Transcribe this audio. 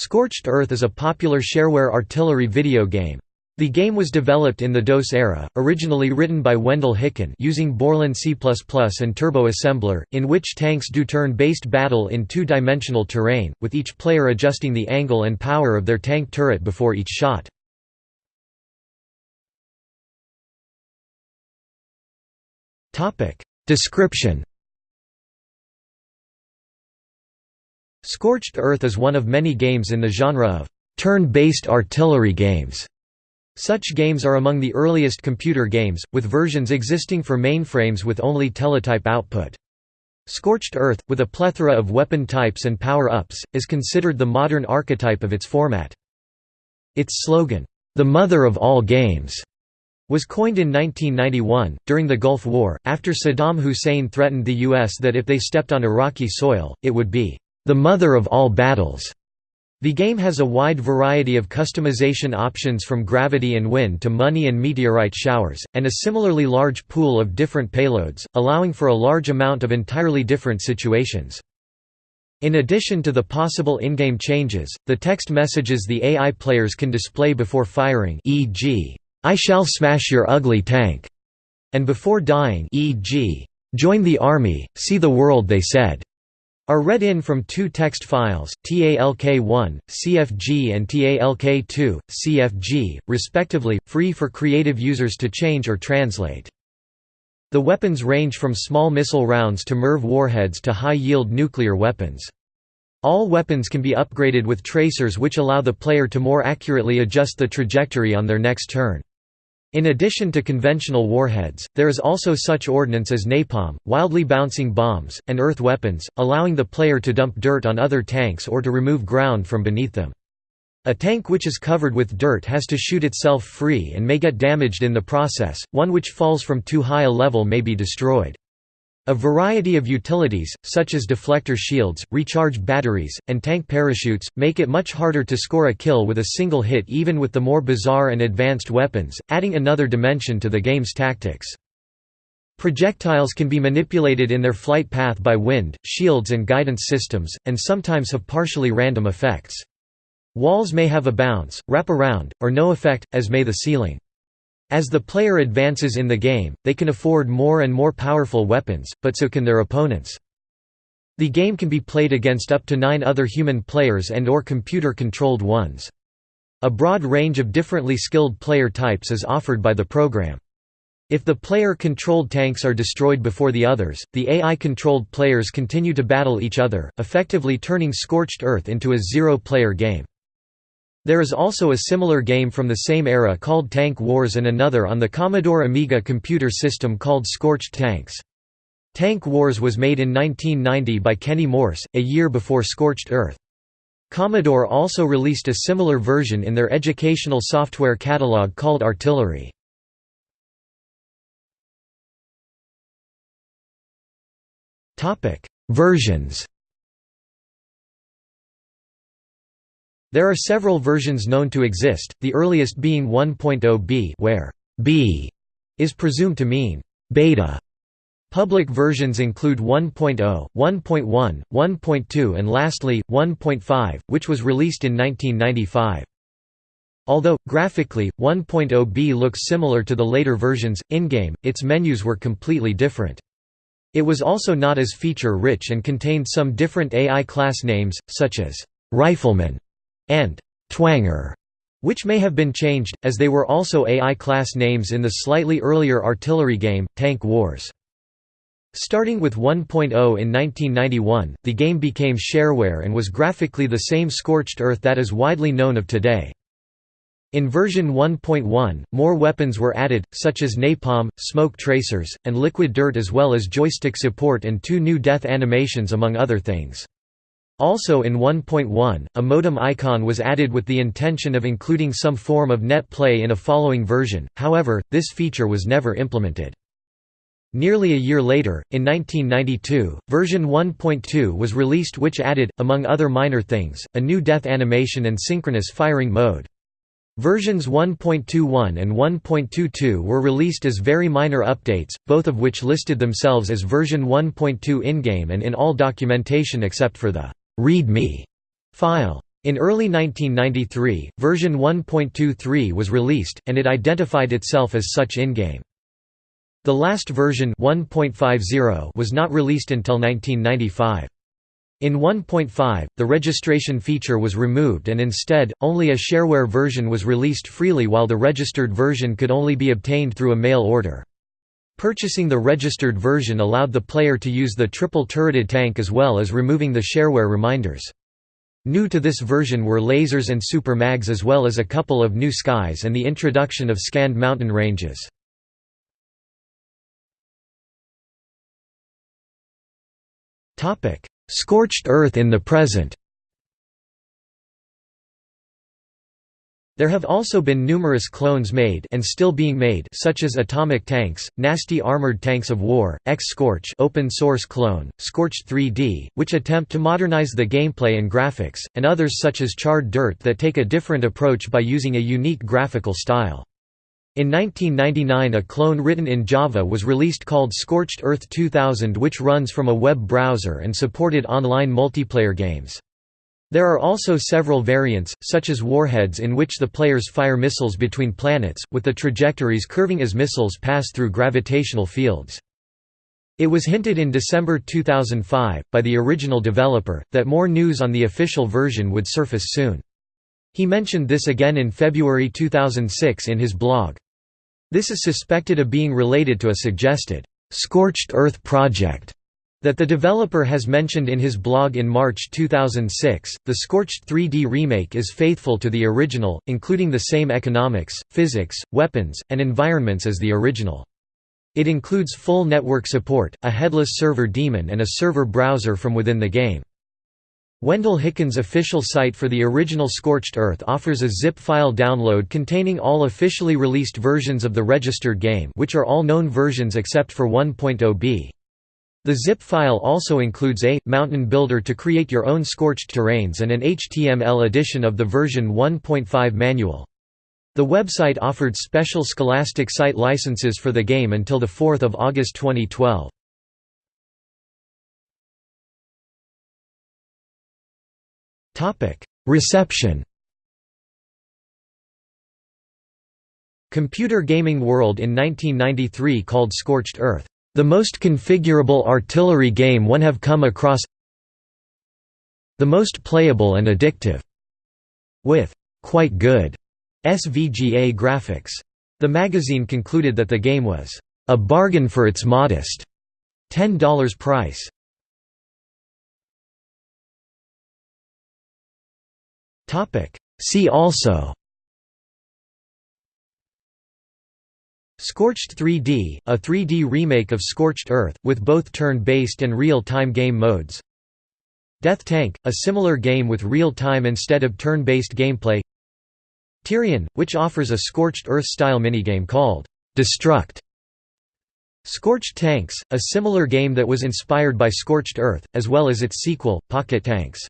Scorched Earth is a popular shareware artillery video game. The game was developed in the DOS era, originally written by Wendell Hicken using Borland C++ and Turbo Assembler, in which tanks do turn-based battle in two-dimensional terrain, with each player adjusting the angle and power of their tank turret before each shot. Description Scorched Earth is one of many games in the genre of turn-based artillery games. Such games are among the earliest computer games, with versions existing for mainframes with only teletype output. Scorched Earth, with a plethora of weapon types and power-ups, is considered the modern archetype of its format. Its slogan, "'The Mother of All Games' was coined in 1991, during the Gulf War, after Saddam Hussein threatened the U.S. that if they stepped on Iraqi soil, it would be the mother of all battles. The game has a wide variety of customization options from gravity and wind to money and meteorite showers, and a similarly large pool of different payloads, allowing for a large amount of entirely different situations. In addition to the possible in-game changes, the text messages the AI players can display before firing e.g., I shall smash your ugly tank, and before dying e.g., join the army, see the world they said are read in from two text files, TALK1, CFG and TALK2, CFG, respectively, free for creative users to change or translate. The weapons range from small missile rounds to MIRV warheads to high-yield nuclear weapons. All weapons can be upgraded with tracers which allow the player to more accurately adjust the trajectory on their next turn. In addition to conventional warheads, there is also such ordnance as napalm, wildly bouncing bombs, and earth weapons, allowing the player to dump dirt on other tanks or to remove ground from beneath them. A tank which is covered with dirt has to shoot itself free and may get damaged in the process, one which falls from too high a level may be destroyed. A variety of utilities, such as deflector shields, recharge batteries, and tank parachutes, make it much harder to score a kill with a single hit even with the more bizarre and advanced weapons, adding another dimension to the game's tactics. Projectiles can be manipulated in their flight path by wind, shields and guidance systems, and sometimes have partially random effects. Walls may have a bounce, wrap around, or no effect, as may the ceiling. As the player advances in the game, they can afford more and more powerful weapons, but so can their opponents. The game can be played against up to nine other human players and or computer-controlled ones. A broad range of differently skilled player types is offered by the program. If the player-controlled tanks are destroyed before the others, the AI-controlled players continue to battle each other, effectively turning Scorched Earth into a zero-player game. There is also a similar game from the same era called Tank Wars and another on the Commodore Amiga computer system called Scorched Tanks. Tank Wars was made in 1990 by Kenny Morse, a year before Scorched Earth. Commodore also released a similar version in their educational software catalog called Artillery. Versions There are several versions known to exist, the earliest being 1.0b where b is presumed to mean beta. Public versions include 1.0, 1.1, 1.2 and lastly, 1.5, which was released in 1995. Although, graphically, 1.0b looks similar to the later versions, in-game, its menus were completely different. It was also not as feature-rich and contained some different AI class names, such as «rifleman» and Twanger, which may have been changed, as they were also AI class names in the slightly earlier artillery game, Tank Wars. Starting with 1.0 in 1991, the game became shareware and was graphically the same Scorched Earth that is widely known of today. In version 1.1, more weapons were added, such as napalm, smoke tracers, and liquid dirt as well as joystick support and two new death animations among other things. Also in 1.1, a modem icon was added with the intention of including some form of net play in a following version, however, this feature was never implemented. Nearly a year later, in 1992, version 1.2 was released which added, among other minor things, a new death animation and synchronous firing mode. Versions 1.21 and 1.22 were released as very minor updates, both of which listed themselves as version 1.2 in-game and in all documentation except for the README file. In early 1993, version 1.23 was released, and it identified itself as such in-game. The last version 1.50 was not released until 1995. In 1.5, the registration feature was removed and instead, only a shareware version was released freely while the registered version could only be obtained through a mail order. Purchasing the registered version allowed the player to use the triple turreted tank as well as removing the shareware reminders. New to this version were lasers and super mags as well as a couple of new skies and the introduction of scanned mountain ranges. Scorched Earth in the present There have also been numerous clones made and still being made such as Atomic Tanks, Nasty Armored Tanks of War, X-Scorch open source clone, Scorched 3D, which attempt to modernize the gameplay and graphics, and others such as Charred Dirt that take a different approach by using a unique graphical style. In 1999 a clone written in Java was released called Scorched Earth 2000 which runs from a web browser and supported online multiplayer games. There are also several variants, such as warheads in which the players fire missiles between planets, with the trajectories curving as missiles pass through gravitational fields. It was hinted in December 2005, by the original developer, that more news on the official version would surface soon. He mentioned this again in February 2006 in his blog. This is suspected of being related to a suggested, "'Scorched Earth project' that the developer has mentioned in his blog in March 2006. The Scorched 3D remake is faithful to the original, including the same economics, physics, weapons, and environments as the original. It includes full network support, a headless server daemon and a server browser from within the game. Wendell Hicken's official site for the original Scorched Earth offers a zip file download containing all officially released versions of the registered game which are all known versions except for 1.0b. The zip file also includes a, mountain builder to create your own scorched terrains and an HTML edition of the version 1.5 manual. The website offered special Scholastic site licenses for the game until 4 August 2012. Reception Computer Gaming World in 1993 called Scorched Earth, "...the most configurable artillery game one have come across the most playable and addictive", with "...quite good", SVGA graphics. The magazine concluded that the game was "...a bargain for its modest $10 price." See also Scorched 3D, a 3D remake of Scorched Earth, with both turn-based and real-time game modes. Death Tank, a similar game with real-time instead of turn-based gameplay. Tyrian, which offers a Scorched Earth-style minigame called Destruct. Scorched Tanks, a similar game that was inspired by Scorched Earth, as well as its sequel, Pocket Tanks